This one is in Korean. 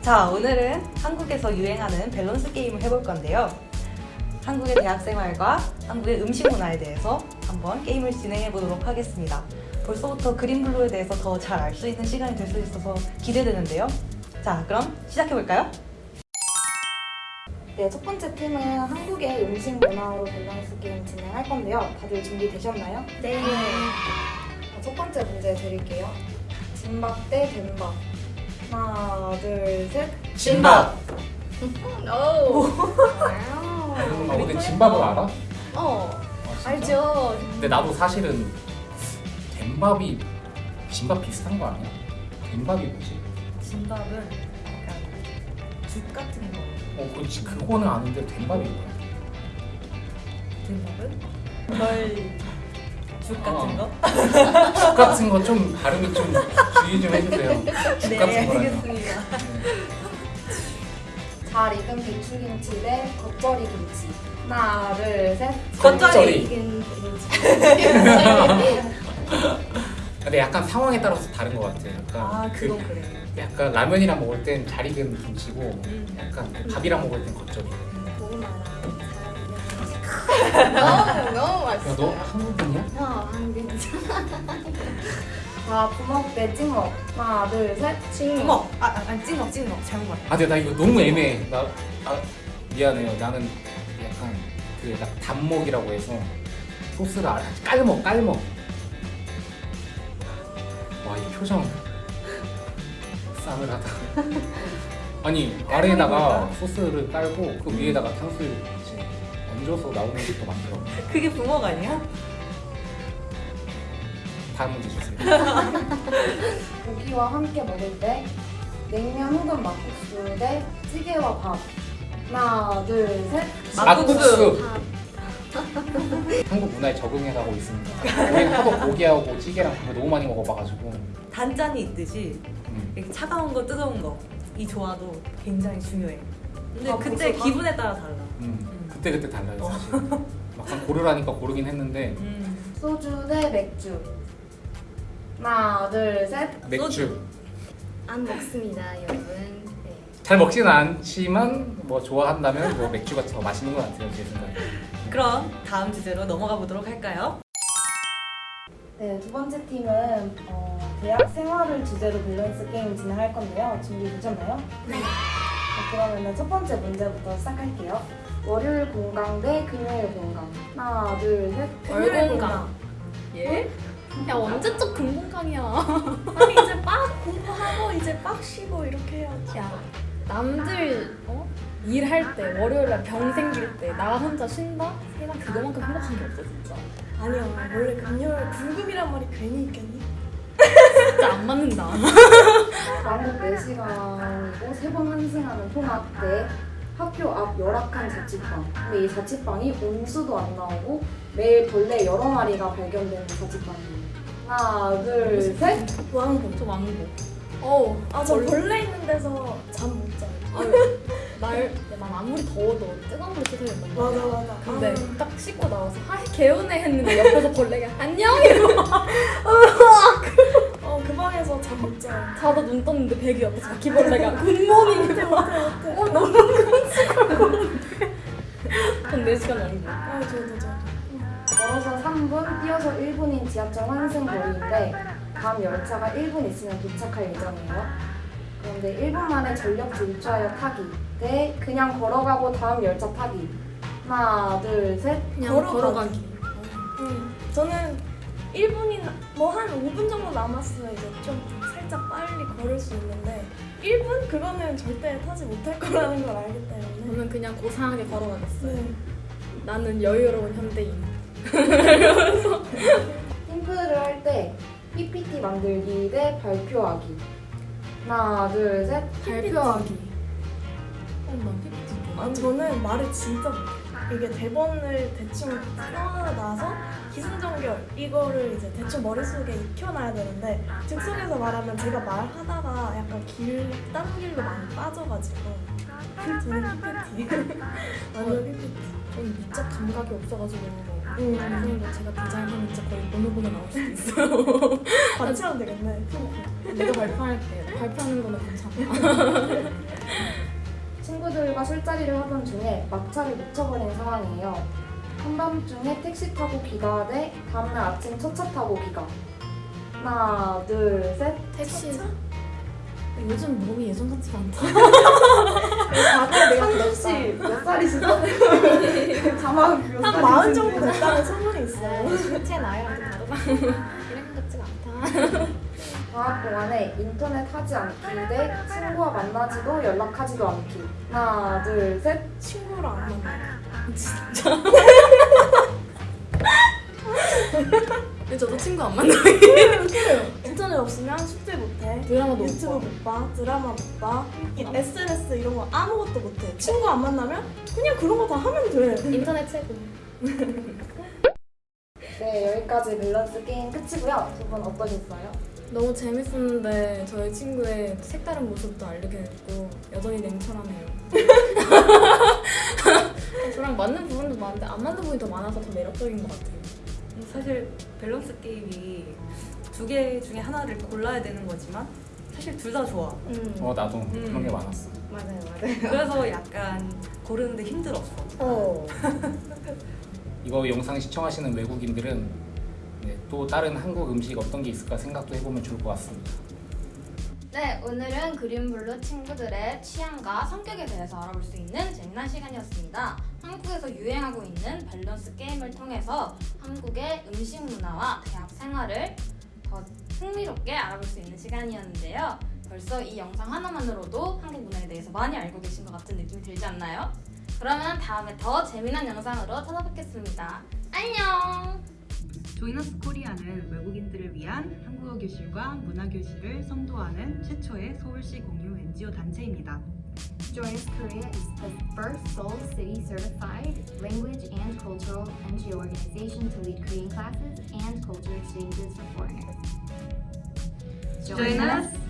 자, 오늘은 한국에서 유행하는 밸런스 게임을 해볼 건데요. 한국의 대학 생활과 한국의 음식 문화에 대해서 한번 게임을 진행해 보도록 하겠습니다. 벌써부터 그린블루에 대해서 더 잘 알 수 있는 시간이 될 수 있어서 기대되는데요. 자, 그럼 시작해 볼까요? 네, 첫 번째 팀은 한국의 음식 문화로 밸런스 게임 진행할 건데요. 다들 준비되셨나요? 네. 자, 첫 번째 문제 드릴게요. 진밥 대 된밥. 하나, 둘, 셋. 진밥! 오. 아, 근데 진밥을 알아? 어. 아, 진짜? 알죠. 근데 나도 사실은 된밥이 진밥 비슷한 거 아니야? 된밥이 뭐지? 진밥은 약간 죽 같은 거. 어, 그렇지. 그거는 아는데 된밥이 뭐야? 진밥은? 널... 죽 같은 거? 죽 같은 거 좀 발음이 좀 주의 좀 해주세요. 죽 네, 같은 거라뇨. 알겠습니다. 잘 익은 배추김치 대 겉절이 김치. 하나, 둘, 셋. 겉절이. 근데 약간 상황에 따라서 다른 것 같아. 약간 아, 그 그래. 약간 라면이랑 먹을 땐 잘 익은 김치고 음. 약간 밥이랑 먹을 땐 겉절이. 너무 너무 야, 맛있어. 너 한국인이야? 어, 한국. 자, 부먹 대 찍먹. 하나, 둘, 셋. 찍먹! 아, 아, 아니 찍먹, 찍먹. 잘못 말해. 아, 근데 나 이거 너무 애매해. 나 아, 미안해요. 나는 약간 그 약간 단먹이라고 해서 소스를 알- 깔먹, 깔먹. 와, 이 표정 싸늘하다. 아니 아래에다가 소스를 깔고 그 위에다가 탕수육 이제 얹어서 나오는 것도 많더라고. 그게 부먹 아니야? 다음 문제 주세요. 고기와 함께 먹을 때 냉면 혹은 막국수 대 찌개와 밥. 하나, 둘, 셋. 막국수. 한국 문화에 적응해 가고 있습니다. 하도 고기하고 찌개랑 밥을 너무 많이 먹어봐가지고. 단짠이 있듯이 음. 이렇게 차가운 거, 뜨거운 거. 이 조화도 굉장히 중요해. 근데 아, 그때 기분에 따라 달라. 음, 그때 그때 달라요 사실. 막상 고르라니까 고르긴 했는데 음. 소주 대 맥주. 하나, 둘, 셋. 맥주 안 먹습니다, 여러분. 네. 잘 먹지는 않지만 뭐 좋아한다면 뭐 맥주가 더 맛있는 것 같아요 제 생각에. 그럼 다음 주제로 넘어가 보도록 할까요? 네, 두 번째 팀은 어, 대학 생활을 주제로 밸런스 게임 진행할 건데요. 준비 되셨나요? 네. 그러면 첫 번째 문제부터 시작할게요. 월요일 공강 대 금요일 공강. 하나, 둘, 셋. 금요일 공강. 예? 야 언제적 금공강이야. 아니 이제 빡 공부하고 이제 빡 쉬고 이렇게 해야지. 야 남들 어? 일할 때 월요일날 병 생길 때 나 혼자 쉰다? 세상 그거만큼 행복한 게 없어 진짜. 아니야 원래 금요일 불금이란 말이 괜히 있겠니? 진짜 안 맞는다. 과목 4시간이고 세번 환승하는 통학 때 학교 앞 열악한 자취방. 근데 이 자취방이 온수도 안 나오고 매일 벌레 여러 마리가 발견되는 자취방이에요. 하나, 둘, 셋. 왕복. 저 왕복. 어, 아저 벌레 있는 데서 잠 못 자. 날, 난 아무리 더워도 뜨거운 된단 말이야. 맞아 맞아. 근데 아, 딱 씻고 나와서 아 개운해 했는데 옆에서 벌레가 안녕 이러고 어그 방에서 잠못 자. 자다 눈 떴는데 베개 옆에서 바퀴벌레가 굿모닝 어때? 어 너무 전 4시간 왕복 아 저도 저도. 걸어서 3분, 뛰어서 1분인 지하철 환승 거리인데 다음 열차가 1분 있으면 도착할 예정이에요. 그런데 1분 만에 전력 질주하여 타기 대 그냥 걸어가고 다음 열차 타기. 하나, 둘, 셋. 그냥 걸어가기. 걸어가기 음, 저는 1분이나 뭐 한 5분 정도 남았으면 이제 좀 살짝 빨리 걸을 수 있는데 1분 그거는 절대 타지 못할 거라는 걸 알기 때문에. 저는 그냥 고상하게 걸어가겠어요 네. 나는 여유로운 현대인 팀플을 할 때 PPT 만들기 대 발표하기. 하나, 둘, 셋. 발표하기 어난 PPT 아, 저는 말을 진짜 못해요. 이게 대본을 대충 써놔서 기승전결 이거를 이제 대충 머릿속에 익혀놔야 되는데 즉석에서 말하면 제가 말하다가 약간 길, 딴 길로 많이 빠져가지고 저는 PPT 완전 PPT 저는 미적 감각이 없어가지고 음. 나중에 제가 디자인하면 진짜 거의 보노보노 나올 수도 있어요 같이 하면 되겠네. 내가 발표할게. 발표하는 거는 괜찮아. 친구들과 술자리를 하던 중에 막차를 놓쳐버린 상황이에요. 한밤중에 택시 타고 귀가 대 다음날 아침 첫차 타고 귀가. 하나, 둘, 셋. 택시. 요즘 몸이 예전 같지가 않다. 다들 내가 상준 씨몇 살이시죠? 자막 몇한 살이신지. 마흔 정도 됐다는 소문이 있어요. 제 나이랑 좀 다르다. 이런 것 같지가 않다. 방학 동안에 인터넷 하지 않기 대 친구와 만나지도 연락하지도 않기. 하나, 둘, 셋. 친구랑 안 만나. 근데 저도 친구 안 만나요. 인터넷 없으면 숙제 못해. 드라마도 못 유튜브 봐. 못 봐. 드라마 못 봐. 이 SNS 이런 거 아무것도 못해. 친구 안 만나면 그냥 그런 거 다 하면 돼. 인터넷 최고. 네, 여기까지 밸런스 게임 끝이고요. 두 분 어떠셨어요? 너무 재밌었는데 저희 친구의 색다른 모습도 알게 됐고 여전히 냉철하네요. 저랑 맞는 부분도 많은데 안 맞는 부분이 더 많아서 더 매력적인 것 같아요. 사실 밸런스 게임이 두 개 중에 하나를 골라야 되는 거지만 사실 둘 다 좋아. 음. 어 나도 그런 게 많았어. 맞아요, 맞아요. 그래서 약간 고르는데 힘들었어. 어. 이거 영상 시청하시는 외국인들은 네, 또 다른 한국 음식 어떤 게 있을까 생각도 해보면 좋을 것 같습니다. 네, 오늘은 그린블루 친구들의 취향과 성격에 대해서 알아볼 수 있는 재미난 시간이었습니다. 한국에서 유행하고 있는 밸런스 게임을 통해서 한국의 음식 문화와 대학 생활을 더 흥미롭게 알아볼 수 있는 시간이었는데요. 벌써 이 영상 하나만으로도 한국 문화에 대해서 많이 알고 계신 것 같은 느낌이 들지 않나요? 그러면 다음에 더 재미난 영상으로 찾아뵙겠습니다. 안녕! 조이너스 코리아는 외국인들을 위한 한국어 교실과 문화 교실을 선도하는 최초의 서울시 공유 NGO 단체입니다. Join Us Korea is the first Seoul City certified language and cultural NGO organization to lead Korean classes and culture exchanges for foreigners. Join us